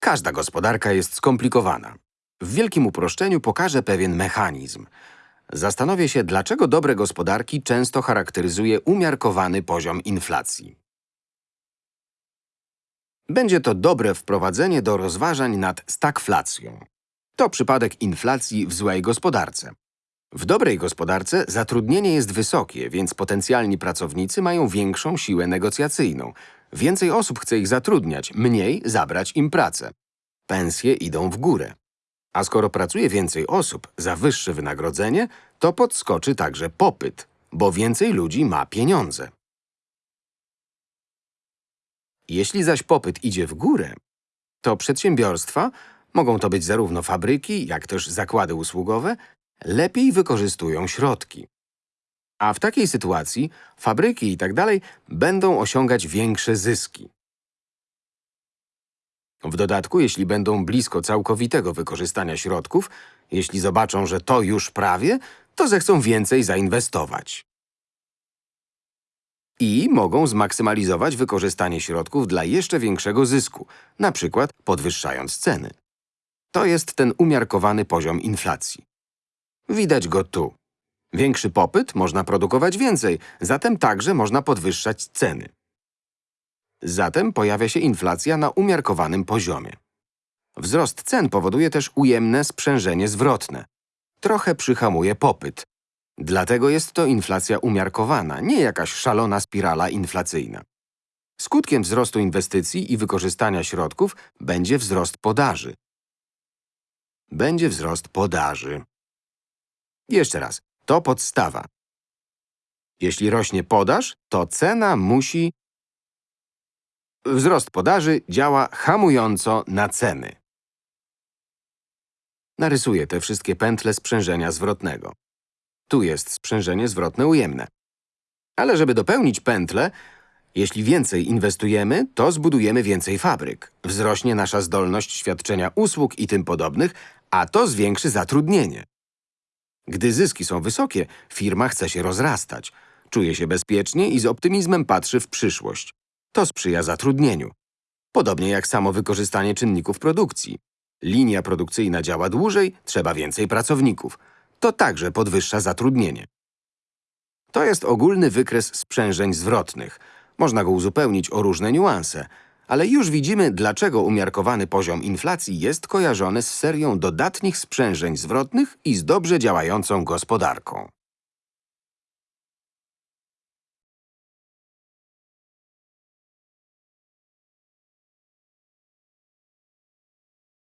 Każda gospodarka jest skomplikowana. W wielkim uproszczeniu pokażę pewien mechanizm. Zastanowię się, dlaczego dobre gospodarki często charakteryzuje umiarkowany poziom inflacji. Będzie to dobre wprowadzenie do rozważań nad stagflacją. To przypadek inflacji w złej gospodarce. W dobrej gospodarce zatrudnienie jest wysokie, więc potencjalni pracownicy mają większą siłę negocjacyjną. Więcej osób chce ich zatrudniać, mniej zabrać im pracę. Pensje idą w górę. A skoro pracuje więcej osób za wyższe wynagrodzenie, to podskoczy także popyt, bo więcej ludzi ma pieniądze. Jeśli zaś popyt idzie w górę, to przedsiębiorstwa, mogą to być zarówno fabryki, jak też zakłady usługowe, lepiej wykorzystują środki. A w takiej sytuacji fabryki i tak będą osiągać większe zyski. W dodatku, jeśli będą blisko całkowitego wykorzystania środków, jeśli zobaczą, że to już prawie, to zechcą więcej zainwestować. I mogą zmaksymalizować wykorzystanie środków dla jeszcze większego zysku, na przykład podwyższając ceny. To jest ten umiarkowany poziom inflacji. Widać go tu. Większy popyt można produkować więcej, zatem także można podwyższać ceny. Zatem pojawia się inflacja na umiarkowanym poziomie. Wzrost cen powoduje też ujemne sprzężenie zwrotne. Trochę przyhamuje popyt. Dlatego jest to inflacja umiarkowana, nie jakaś szalona spirala inflacyjna. Skutkiem wzrostu inwestycji i wykorzystania środków będzie wzrost podaży. Będzie wzrost podaży. Jeszcze raz, to podstawa. Jeśli rośnie podaż, to cena musi Wzrost podaży działa hamująco na ceny. Narysuję te wszystkie pętle sprzężenia zwrotnego. Tu jest sprzężenie zwrotne ujemne. Ale żeby dopełnić pętlę, jeśli więcej inwestujemy, to zbudujemy więcej fabryk. Wzrośnie nasza zdolność świadczenia usług i tym podobnych, a to zwiększy zatrudnienie. Gdy zyski są wysokie, firma chce się rozrastać. Czuje się bezpiecznie i z optymizmem patrzy w przyszłość. To sprzyja zatrudnieniu. Podobnie jak samo wykorzystanie czynników produkcji. Linia produkcyjna działa dłużej, trzeba więcej pracowników. To także podwyższa zatrudnienie. To jest ogólny wykres sprzężeń zwrotnych. Można go uzupełnić o różne niuanse, ale już widzimy, dlaczego umiarkowany poziom inflacji jest kojarzony z serią dodatnich sprzężeń zwrotnych i z dobrze działającą gospodarką.